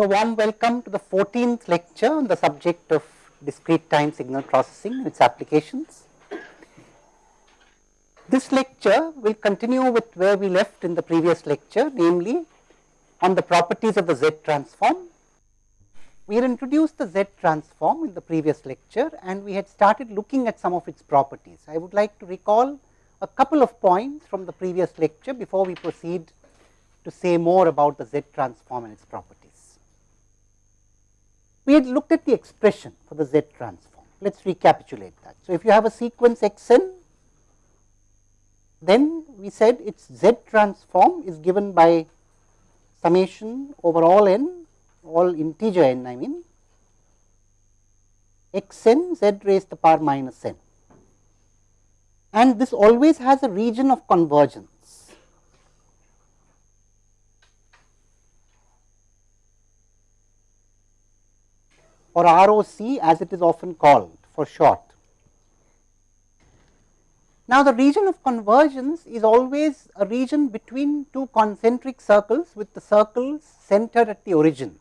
So, warm welcome to the 14th lecture on the subject of discrete time signal processing and its applications. This lecture will continue with where we left in the previous lecture, namely on the properties of the Z transform. We had introduced the Z transform in the previous lecture and we had started looking at some of its properties. I would like to recall a couple of points from the previous lecture before we proceed to say more about the Z transform and its properties. We had looked at the expression for the Z transform. Let us recapitulate that. So, if you have a sequence x n, then we said its Z transform is given by summation over all n, all integer n I mean, x n z raised to the power minus n. And this always has a region of convergence. Or ROC as it is often called for short. Now, the region of convergence is always a region between two concentric circles with the circles centered at the origin.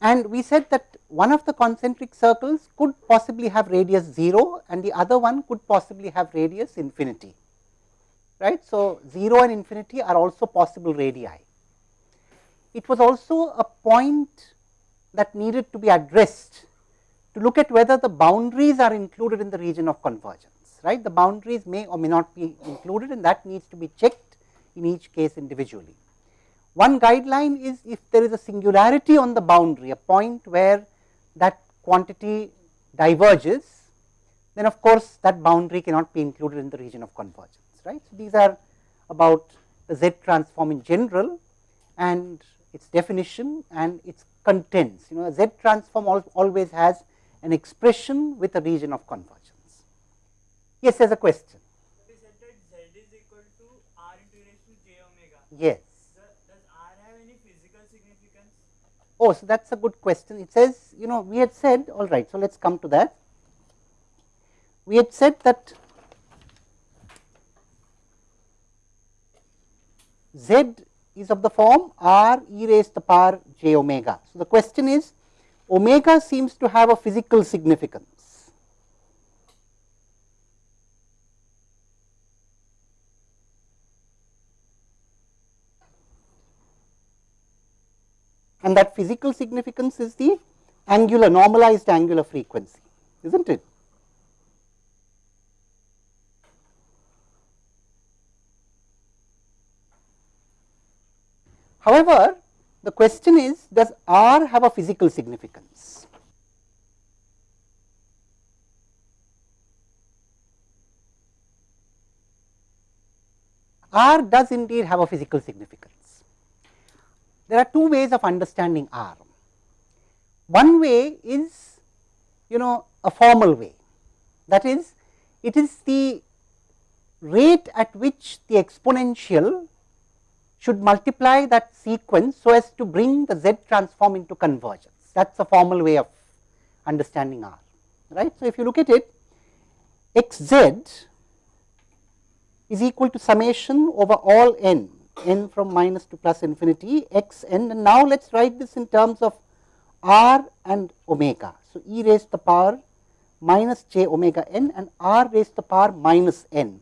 And we said that one of the concentric circles could possibly have radius 0 and the other one could possibly have radius infinity, right. So, 0 and infinity are also possible radii. It was also a point that needed to be addressed to look at whether the boundaries are included in the region of convergence, right. The boundaries may or may not be included and that needs to be checked in each case individually. One guideline is if there is a singularity on the boundary, a point where that quantity diverges, then of course, that boundary cannot be included in the region of convergence, right. So, these are about the Z transform in general and its definition and its contents. You know, a Z transform always has an expression with a region of convergence. Yes, there is a question. We said that Z is equal to R into raised to j omega. Yes. Does R have any physical significance? Oh, so that is a good question. It says, you know, we had said, all right, so let us come to that. We had said that Z is of the form r e raised to the power j omega. So, the question is omega seems to have a physical significance. And that physical significance is the angular normalized angular frequency, is not it? However, the question is does R have a physical significance? R does indeed have a physical significance. There are two ways of understanding R. One way is you know a formal way that is it is the rate at which the exponential should multiply that sequence so as to bring the Z transform into convergence. That is a formal way of understanding R, right. So, if you look at it x z is equal to summation over all n, n from minus to plus infinity x n and now let us write this in terms of r and omega. So, e raised to the power minus j omega n and r raised to the power minus n.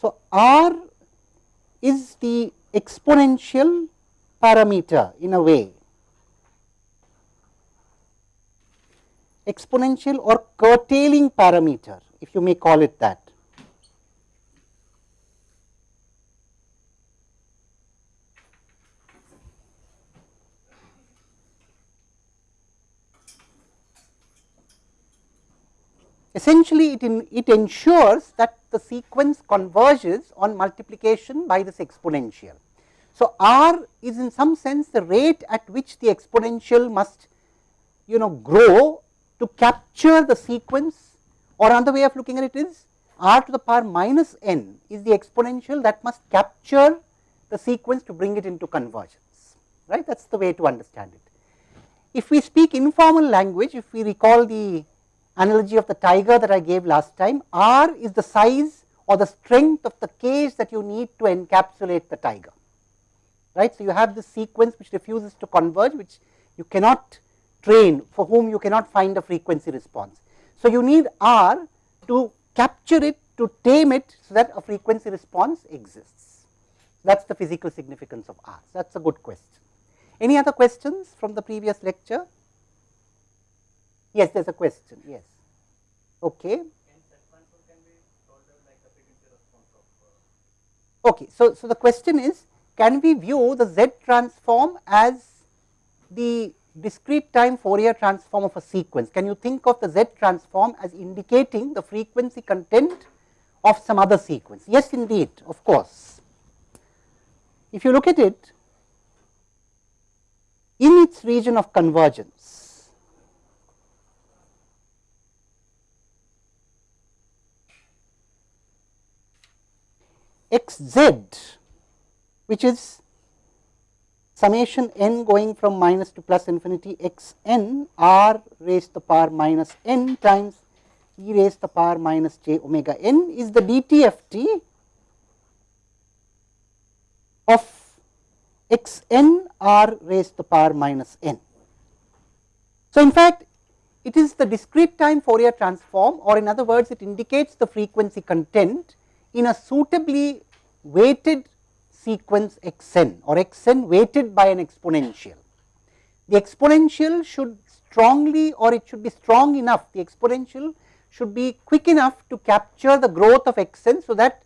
So, r is the exponential parameter in a way, exponential or curtailing parameter if you may call it that. Essentially, it, in, it ensures that the sequence converges on multiplication by this exponential. So, r is in some sense the rate at which the exponential must you know grow to capture the sequence or another way of looking at it is r to the power minus n is the exponential that must capture the sequence to bring it into convergence, right. That is the way to understand it. If we speak informal language, if we recall the analogy of the tiger that I gave last time, R is the size or the strength of the cage that you need to encapsulate the tiger right. So, you have this sequence which refuses to converge which You cannot train for whom you cannot find a frequency response. So, you need R to capture it to tame it so that a frequency response exists. That is the physical significance of R. That is a good question. Any other questions from the previous lecture? Yes, there is a question. Yes. Okay. Okay. So, so the question is can we view the Z transform as the discrete time Fourier transform of a sequence? Can you think of the Z transform as indicating the frequency content of some other sequence? Yes, indeed, of course. If you look at it in its region of convergence, x z which is summation n going from minus to plus infinity x n r raised to the power minus n times e raised to the power minus j omega n is the dtft of x n r raised to the power minus n. So, in fact, it is the discrete time Fourier transform or in other words it indicates the frequency content in a suitably weighted sequence x n or x n weighted by an exponential. The exponential should strongly or it should be strong enough, the exponential should be quick enough to capture the growth of x n. So, that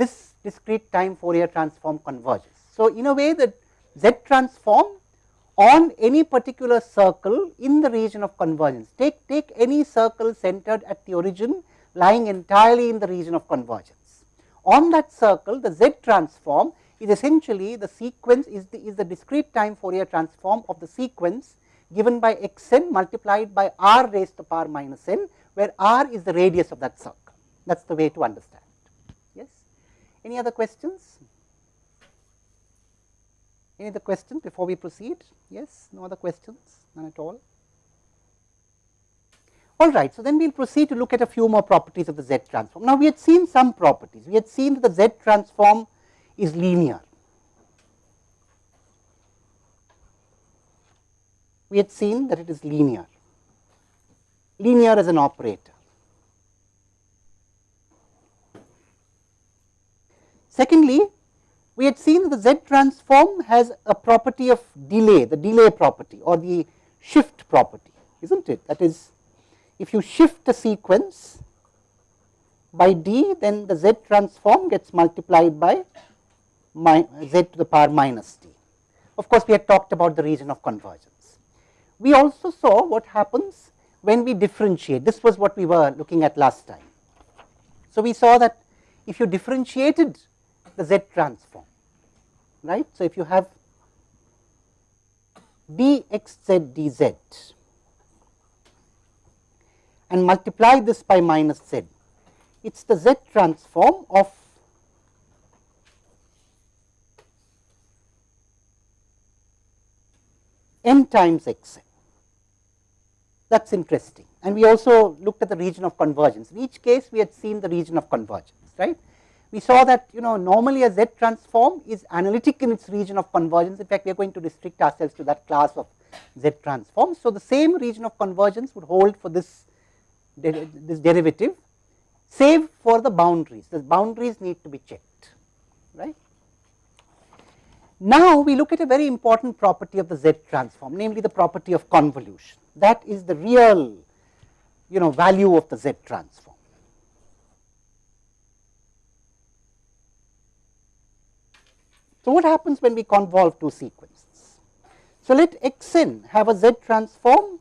this discrete time Fourier transform converges. So, in a way that z transform on any particular circle in the region of convergence. Take, take any circle centered at the origin lying entirely in the region of convergence. On that circle the z transform is essentially the sequence is the, is the discrete time Fourier transform of the sequence given by x n multiplied by r raised to power minus n, where r is the radius of that circle. That is the way to understand. Yes. Any other questions? Any other questions before we proceed? Yes, no other questions, none at all. All right, so then we will proceed to look at a few more properties of the Z transform. Now, we had seen some properties. We had seen that the Z transform is linear. We had seen that it is linear, linear as an operator. Secondly, we had seen that the Z transform has a property of delay, the delay property or the shift property, is not it? That is, if you shift a sequence by d, then the Z transform gets multiplied by z to the power minus t. Of course, we had talked about the region of convergence. We also saw what happens when we differentiate. This was what we were looking at last time. So, we saw that if you differentiated the z transform, right. So, if you have dxz dz and multiply this by minus z, it is the z transform of n times x n. That is interesting. And we also looked at the region of convergence. In each case, we had seen the region of convergence, right. We saw that you know normally a Z transform is analytic in its region of convergence. In fact, we are going to restrict ourselves to that class of Z transform. So, the same region of convergence would hold for this, this derivative, save for the boundaries. The boundaries need to be checked, right. Now, we look at a very important property of the Z transform, namely the property of convolution. That is the real you know value of the Z transform. So, what happens when we convolve two sequences? So, let x n have a Z transform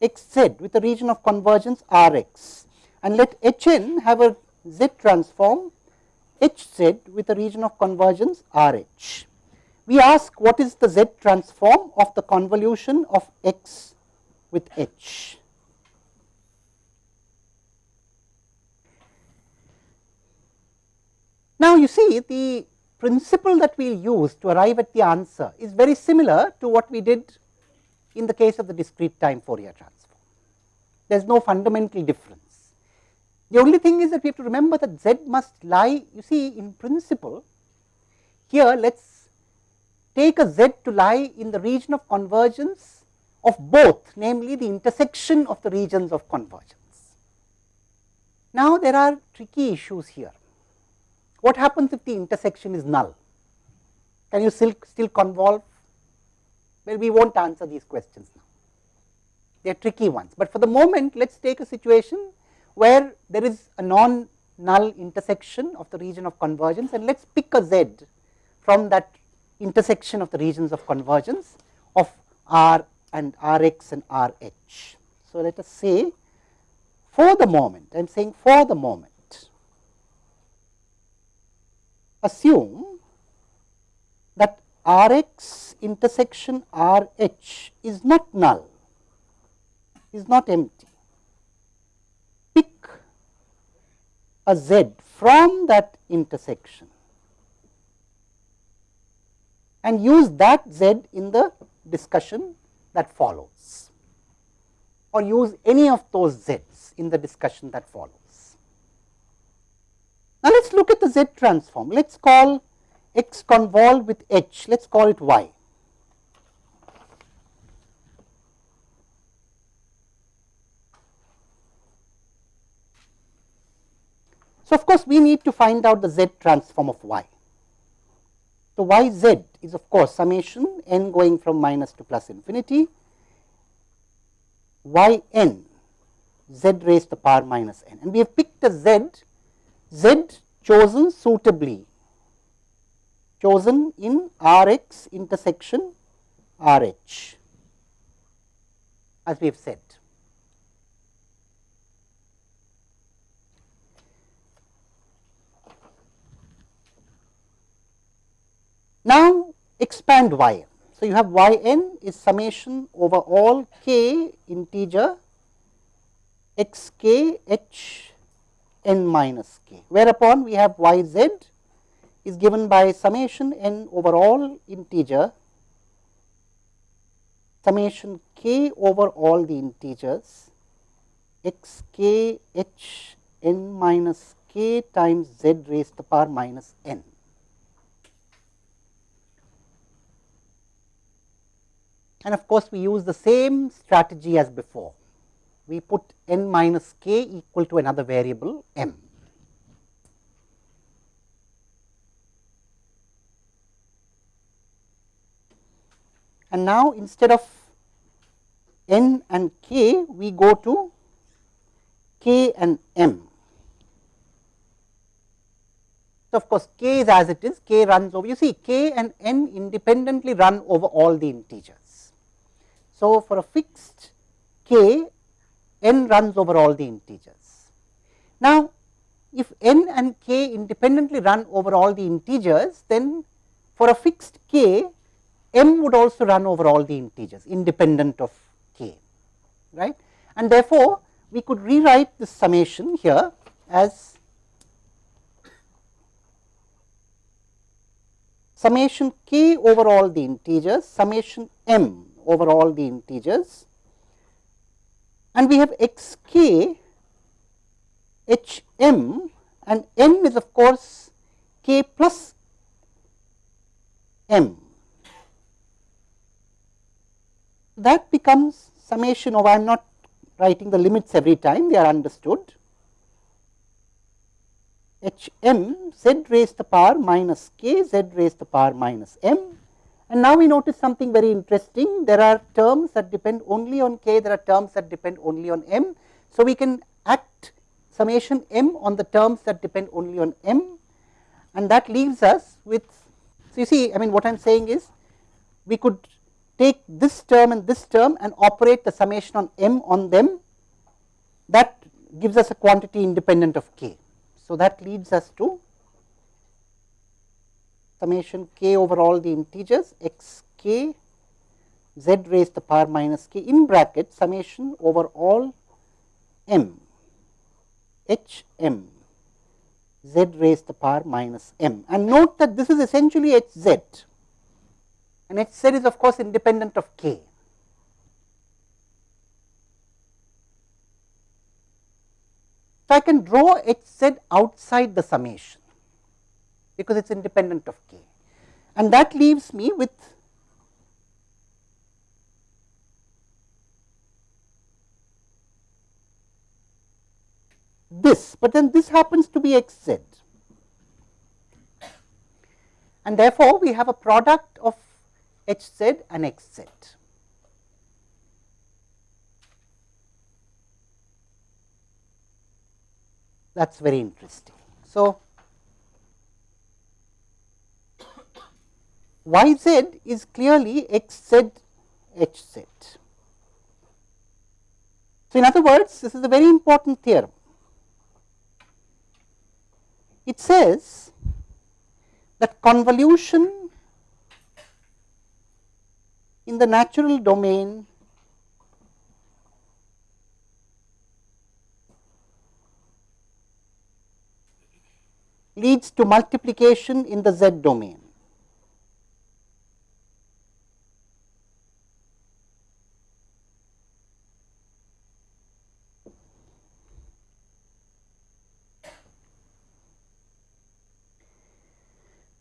x z with a region of convergence R x and let h n have a Z transform H z with a region of convergence R h. We ask what is the Z transform of the convolution of x with H. Now, you see the principle that we will use to arrive at the answer is very similar to what we did in the case of the discrete time Fourier transform. There is no fundamental difference. The only thing is that we have to remember that z must lie, you see in principle, here let us take a z to lie in the region of convergence of both namely the intersection of the regions of convergence. Now, there are tricky issues here. What happens if the intersection is null? Can you still, still convolve? Well, we will not answer these questions now. They are tricky ones, but for the moment let us take a situation where there is a non null intersection of the region of convergence and let us pick a z from that intersection of the regions of convergence of R and R x and R h. So, let us say for the moment, I am saying for the moment, assume that R x intersection R h is not null, is not empty. Pick a z from that intersection and use that z in the discussion that follows or use any of those z's in the discussion that follows. Now, let us look at the z transform. Let us call x convolved with h, let us call it y. So, of course, we need to find out the z transform of y. So, y z is of course summation n going from minus to plus infinity y n z raised to the power minus n and we have picked a z, z chosen suitably chosen in R x intersection R h as we have said. Now, expand y. So, you have y n is summation over all k integer x k h n minus k, whereupon we have y z is given by summation n over all integer summation k over all the integers x k h n minus k times z raised to the power minus n. and of course, we use the same strategy as before. We put n minus k equal to another variable m. And now, instead of n and k, we go to k and m. So, of course, k is as it is, k runs over, you see k and n independently run over all the integers. So, for a fixed k, n runs over all the integers. Now, if n and k independently run over all the integers, then for a fixed k, m would also run over all the integers independent of k, right. And therefore, we could rewrite this summation here as summation k over all the integers, summation m over all the integers. And we have x k h m and n is of course k plus m. That becomes summation of I am not writing the limits every time they are understood. H m z raised to the power minus k z raised to the power minus m and now we notice something very interesting. There are terms that depend only on k, there are terms that depend only on m. So, we can act summation m on the terms that depend only on m and that leaves us with. So, you see I mean what I am saying is we could take this term and this term and operate the summation on m on them that gives us a quantity independent of k. So, that leads us to summation k over all the integers x k z raised to the power minus k in bracket summation over all m h m z raised to the power minus m. And note that this is essentially h z. And h z is of course independent of k. So, I can draw h z outside the summation because it is independent of k. and that leaves me with this, but then this happens to be x z and therefore, we have a product of h z and x z. That is very interesting. So, y z is clearly x z h z. So, in other words, this is a very important theorem. It says that convolution in the natural domain leads to multiplication in the z domain.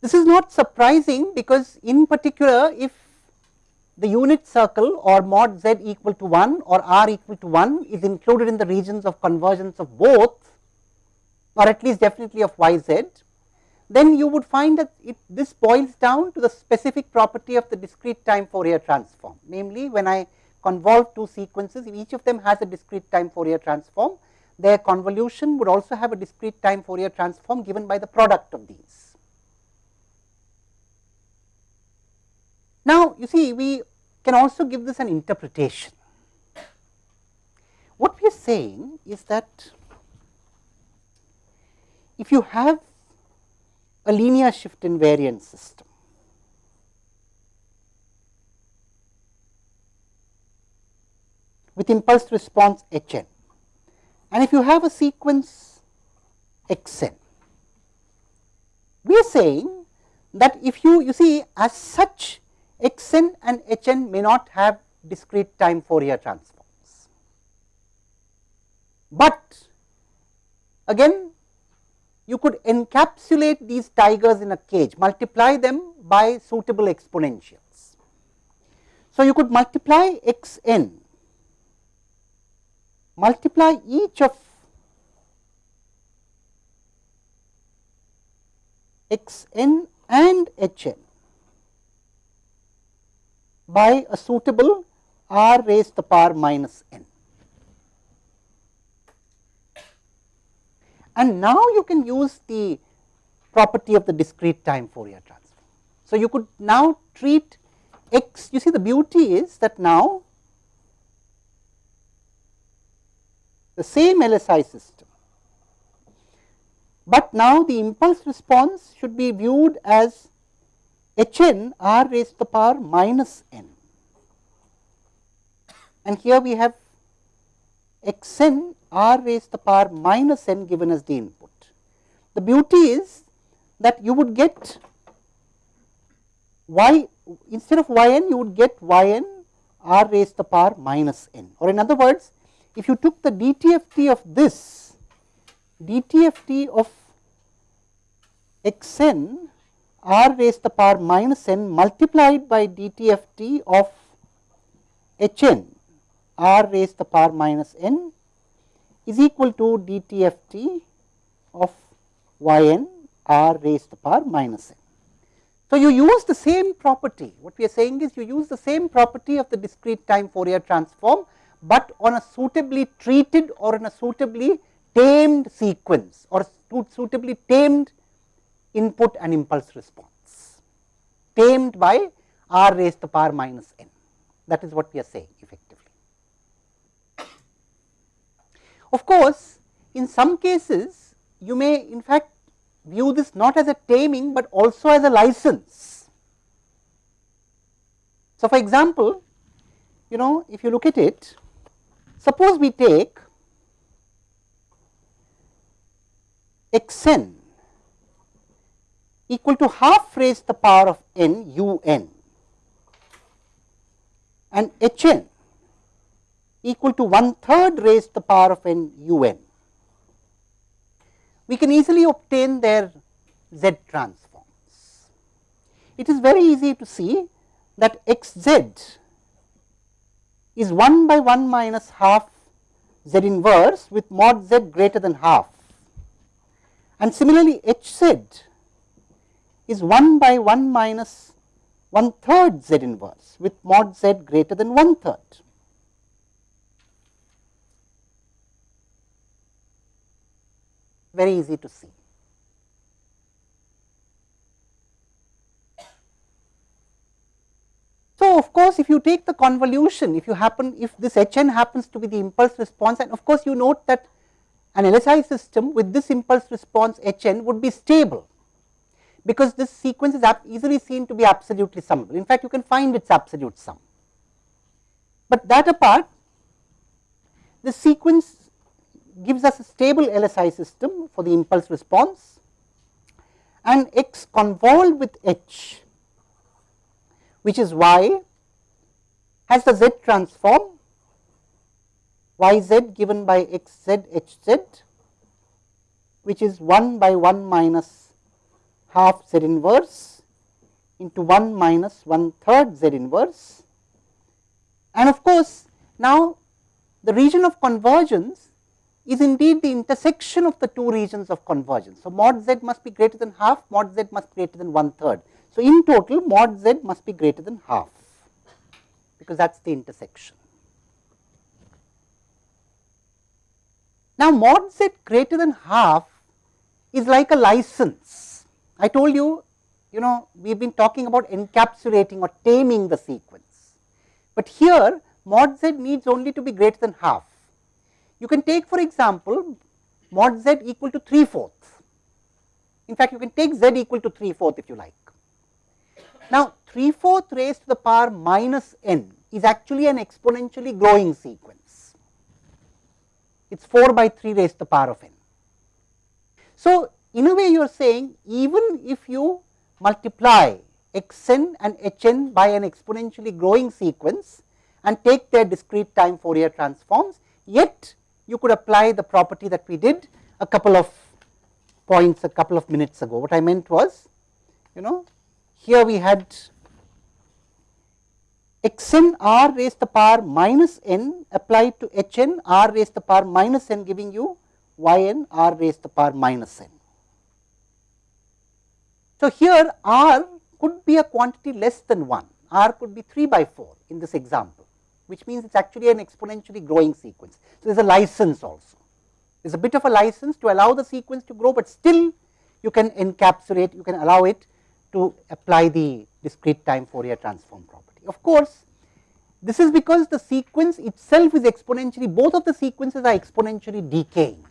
This not surprising because in particular if the unit circle or mod z equal to 1 or r equal to 1 is included in the regions of convergence of both or at least definitely of y z, then you would find that it, this boils down to the specific property of the discrete time Fourier transform. Namely, when I convolve two sequences, if each of them has a discrete time Fourier transform, their convolution would also have a discrete time Fourier transform given by the product of these. Now, you see we can also give this an interpretation. What we are saying is that if you have a linear shift invariant system, with impulse response h n and if you have a sequence x n, we are saying that if you you see as such x n and h n may not have discrete time Fourier transforms, but again you could encapsulate these tigers in a cage, multiply them by suitable exponentials. So, you could multiply x n, multiply each of x n and h n by a suitable r raised to the power minus n. and now you can use the property of the discrete time Fourier transform. So, you could now treat x, you see the beauty is that now the same LSI system, but now the impulse response should be viewed as h n r raised to the power minus n and here we have x n r raised to the power minus n given as the input. The beauty is that you would get y instead of y n you would get y n r raised to the power minus n or in other words if you took the dtft of this dtft of x n r raised to the power minus n multiplied by dtft of h n r raised to the power minus n is equal to dtft of y n r raised to the power minus n. So, you use the same property what we are saying is you use the same property of the discrete time Fourier transform, but on a suitably treated or in a suitably tamed sequence or suitably tamed input and impulse response tamed by r raised to the power minus n that is what we are saying effectively. Of course, in some cases you may in fact view this not as a taming, but also as a license. So, for example, you know if you look at it, suppose we take x n equal to half raised to the power of n u n and h n equal to one third raised to the power of n u n. We can easily obtain their z transforms. it is very easy to see that x z is 1 by 1 minus half z inverse with mod z greater than half and similarly h z is 1 by 1 minus 1 third z inverse with mod z greater than 1 third. Very easy to see. So, of course, if you take the convolution, if you happen, if this h n happens to be the impulse response and of course, you note that an LSI system with this impulse response h n would be stable because this sequence is easily seen to be absolutely summable. In fact, you can find its absolute sum. But that apart, the sequence gives us a stable LSI system for the impulse response and x convolved with h, which is y, has the z transform y z given by x z h z, which is 1 by 1 minus half z inverse into 1 minus 1 third z inverse. And of course, now the region of convergence is indeed the intersection of the two regions of convergence. So, mod z must be greater than half, mod z must be greater than 1 third. So, in total mod z must be greater than half, because that is the intersection. Now, mod z greater than half is like a license I told you, you know, we have been talking about encapsulating or taming the sequence, but here mod z needs only to be greater than half. You can take for example, mod z equal to 3 fourths. In fact, you can take z equal to 3 fourth if you like. Now, 3 fourth raised to the power minus n is actually an exponentially growing sequence. It is 4 by 3 raised to the power of n. So, in a way you are saying even if you multiply x n and h n by an exponentially growing sequence and take their discrete time Fourier transforms, yet you could apply the property that we did a couple of points a couple of minutes ago. What I meant was, you know, here we had x n r raised to the power minus n applied to h n r raised to the power minus n giving you y n r raised to the power minus n. So, here r could be a quantity less than 1, r could be 3 by 4 in this example, which means it is actually an exponentially growing sequence. So, there is a license also, there is a bit of a license to allow the sequence to grow, but still you can encapsulate, you can allow it to apply the discrete time Fourier transform property. Of course, this is because the sequence itself is exponentially, both of the sequences are exponentially decaying.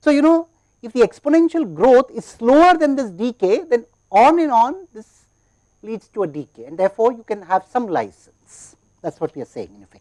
So, you know if the exponential growth is slower than this decay, then on and on this leads to a decay and therefore, you can have some license that is what we are saying in effect.